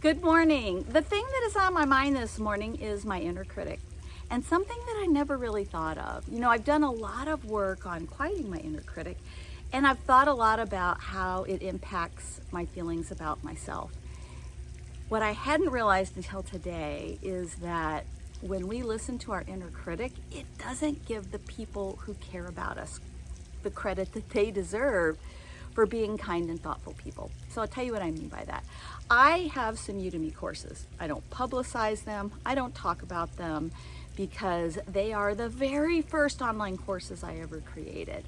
Good morning. The thing that is on my mind this morning is my inner critic and something that I never really thought of. You know, I've done a lot of work on quieting my inner critic and I've thought a lot about how it impacts my feelings about myself. What I hadn't realized until today is that when we listen to our inner critic, it doesn't give the people who care about us the credit that they deserve for being kind and thoughtful people. So I'll tell you what I mean by that. I have some Udemy courses. I don't publicize them. I don't talk about them because they are the very first online courses I ever created.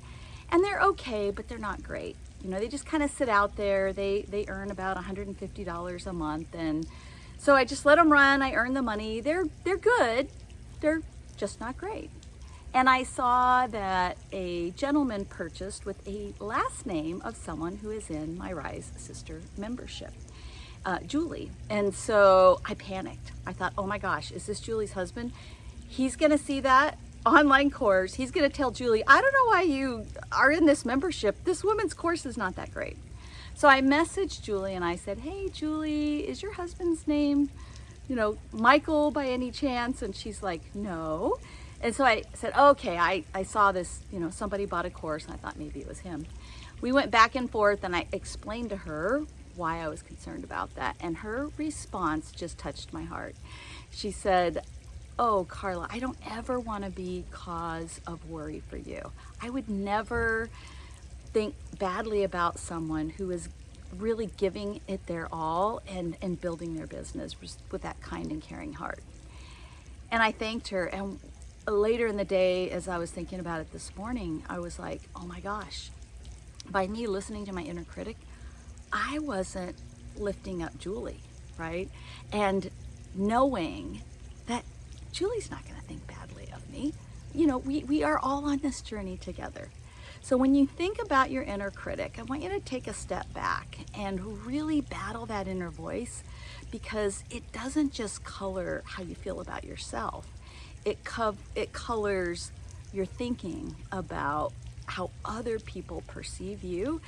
And they're okay, but they're not great. You know, they just kind of sit out there. They, they earn about $150 a month. And so I just let them run. I earn the money. They're, they're good. They're just not great. And I saw that a gentleman purchased with a last name of someone who is in my Rise Sister membership, uh, Julie. And so I panicked. I thought, oh my gosh, is this Julie's husband? He's gonna see that online course. He's gonna tell Julie, I don't know why you are in this membership. This woman's course is not that great. So I messaged Julie and I said, hey, Julie, is your husband's name, you know, Michael by any chance? And she's like, no. And so I said, okay, I, I saw this, you know, somebody bought a course and I thought maybe it was him. We went back and forth and I explained to her why I was concerned about that. And her response just touched my heart. She said, oh, Carla, I don't ever want to be cause of worry for you. I would never think badly about someone who is really giving it their all and, and building their business with that kind and caring heart. And I thanked her. And later in the day, as I was thinking about it this morning, I was like, oh my gosh, by me listening to my inner critic, I wasn't lifting up Julie, right? And knowing that Julie's not going to think badly of me. You know, we, we are all on this journey together. So when you think about your inner critic, I want you to take a step back and really battle that inner voice because it doesn't just color how you feel about yourself it, co it colors your thinking about how other people perceive you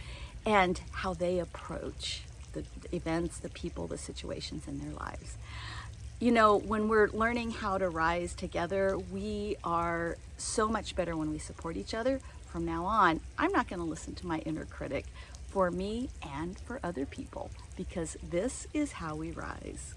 and how they approach the events, the people, the situations in their lives. You know, when we're learning how to rise together, we are so much better when we support each other. From now on, I'm not going to listen to my inner critic for me and for other people because this is how we rise.